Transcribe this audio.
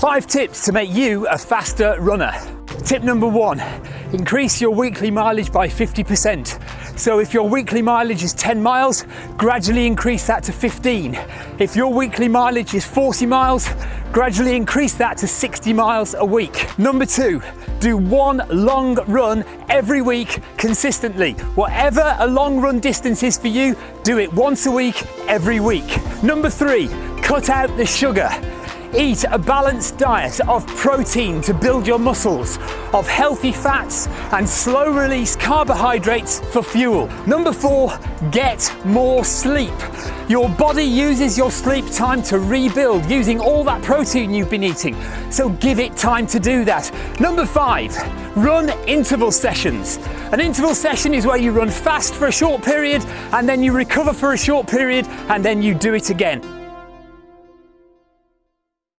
Five tips to make you a faster runner. Tip number one, increase your weekly mileage by 50%. So if your weekly mileage is 10 miles, gradually increase that to 15. If your weekly mileage is 40 miles, gradually increase that to 60 miles a week. Number two, do one long run every week consistently. Whatever a long run distance is for you, do it once a week, every week. Number three, cut out the sugar. Eat a balanced diet of protein to build your muscles, of healthy fats and slow release carbohydrates for fuel. Number four, get more sleep. Your body uses your sleep time to rebuild using all that protein you've been eating, so give it time to do that. Number five, run interval sessions. An interval session is where you run fast for a short period and then you recover for a short period and then you do it again.